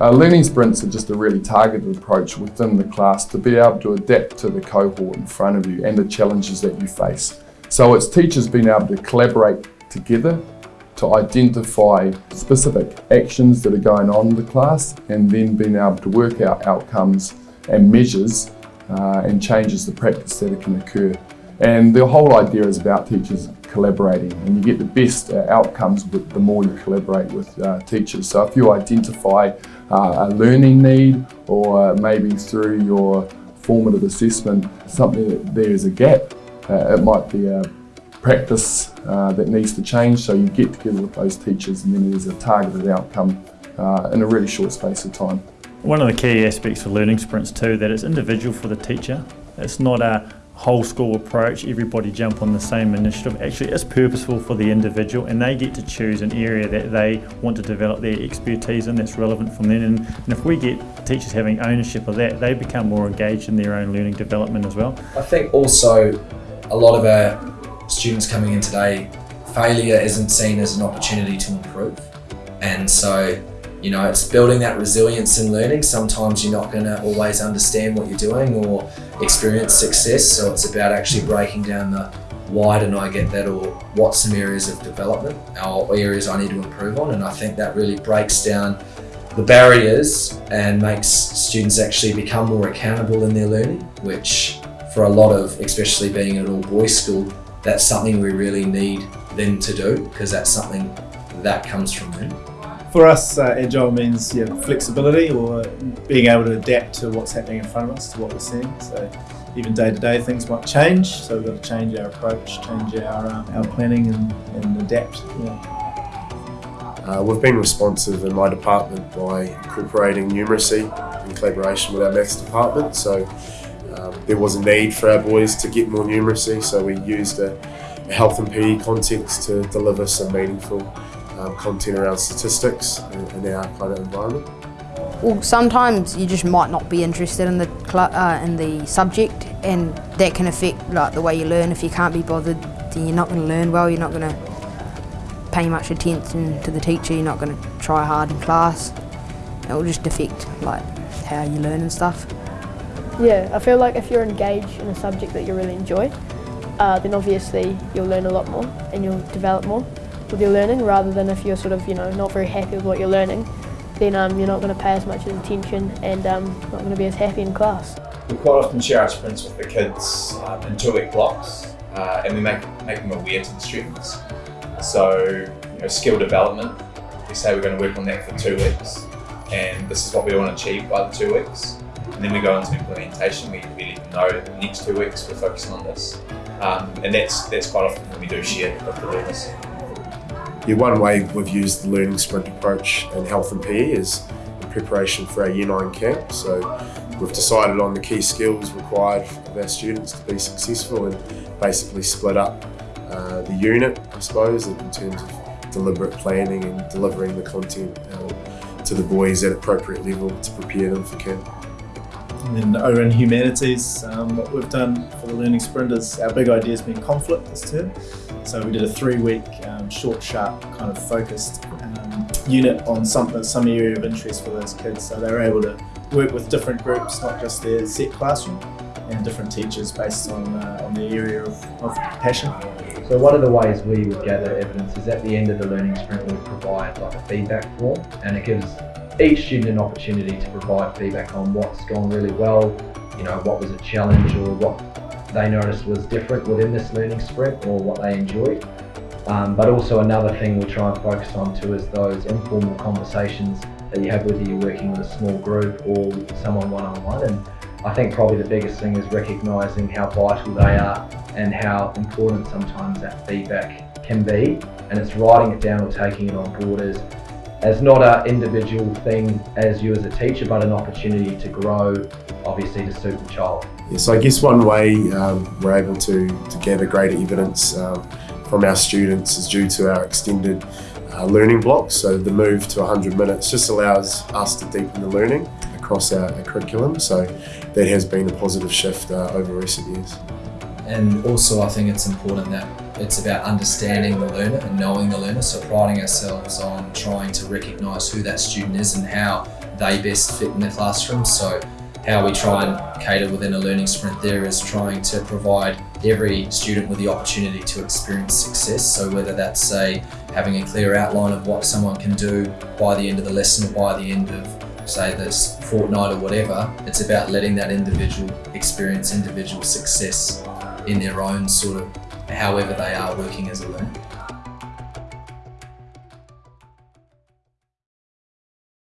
Uh, learning sprints are just a really targeted approach within the class to be able to adapt to the cohort in front of you and the challenges that you face. So it's teachers being able to collaborate together to identify specific actions that are going on in the class and then being able to work out outcomes and measures uh, and changes the practice that can occur. And the whole idea is about teachers collaborating and you get the best uh, outcomes with the more you collaborate with uh, teachers. So if you identify uh, a learning need or maybe through your formative assessment something that there is a gap, uh, it might be a practice uh, that needs to change so you get together with those teachers and then there's a targeted outcome uh, in a really short space of time. One of the key aspects of learning sprints too that it's individual for the teacher. It's not a whole school approach, everybody jump on the same initiative. Actually, it's purposeful for the individual and they get to choose an area that they want to develop their expertise in that's relevant from them. And, and if we get teachers having ownership of that, they become more engaged in their own learning development as well. I think also a lot of our students coming in today, failure isn't seen as an opportunity to improve. And so you know, it's building that resilience in learning. Sometimes you're not going to always understand what you're doing or experience success. So it's about actually breaking down the why didn't I get that or what some areas of development or areas I need to improve on. And I think that really breaks down the barriers and makes students actually become more accountable in their learning, which for a lot of, especially being at all boys school, that's something we really need them to do because that's something that comes from them. For us, uh, agile means flexibility or being able to adapt to what's happening in front of us, to what we're seeing. So even day to day things might change, so we've got to change our approach, change our, uh, our planning and, and adapt. Yeah. Uh, we've been responsive in my department by incorporating numeracy in collaboration with our maths department. So um, there was a need for our boys to get more numeracy, so we used a, a health and PE context to deliver some meaningful um, content around statistics in, in, our kind of environment? Well, sometimes you just might not be interested in the uh, in the subject, and that can affect like the way you learn. If you can't be bothered, then you're not going to learn well. You're not going to pay much attention to the teacher. You're not going to try hard in class. It will just affect like how you learn and stuff. Yeah, I feel like if you're engaged in a subject that you really enjoy, uh, then obviously you'll learn a lot more and you'll develop more with your learning rather than if you're sort of, you know, not very happy with what you're learning, then um, you're not going to pay as much attention and um, not going to be as happy in class. We quite often share our sprints with the kids um, in two-week blocks uh, and we make, make them aware to the students. So, you know, skill development, we say we're going to work on that for two weeks and this is what we want to achieve by the two weeks. And then we go into implementation, we, we let them know that the next two weeks we're focusing on this. Um, and that's, that's quite often when we do share with the learners. Yeah, one way we've used the learning sprint approach in health and PE is in preparation for our Year 9 camp. So we've decided on the key skills required of our students to be successful and basically split up uh, the unit, I suppose, in terms of deliberate planning and delivering the content uh, to the boys at appropriate level to prepare them for camp. And then over in humanities, um, what we've done for the learning sprint is our big idea has been conflict this term. So we did a three-week um, short, sharp, kind of focused um, unit on some some area of interest for those kids. So they were able to work with different groups, not just their set classroom, and different teachers based on uh, on their area of, of passion. So one of the ways we would gather evidence is at the end of the learning sprint we provide like a feedback form and it gives each student an opportunity to provide feedback on what's gone really well, you know, what was a challenge or what they noticed was different within this learning sprint or what they enjoyed. Um, but also another thing we try and focus on too is those informal conversations that you have whether you're working with a small group or someone one-on-one. -on -one. And I think probably the biggest thing is recognising how vital they are and how important sometimes that feedback can be. And it's writing it down or taking it on board as as not an individual thing as you as a teacher, but an opportunity to grow, obviously to suit the child. Yeah, so I guess one way um, we're able to, to gather greater evidence um, from our students is due to our extended uh, learning blocks. So the move to 100 minutes just allows us to deepen the learning across our, our curriculum. So that has been a positive shift uh, over recent years. And also I think it's important that it's about understanding the learner and knowing the learner, so priding ourselves on trying to recognise who that student is and how they best fit in the classroom. So how we try and cater within a learning sprint there is trying to provide every student with the opportunity to experience success. So whether that's say having a clear outline of what someone can do by the end of the lesson or by the end of say this fortnight or whatever, it's about letting that individual experience individual success in their own sort of however they are working as a learner.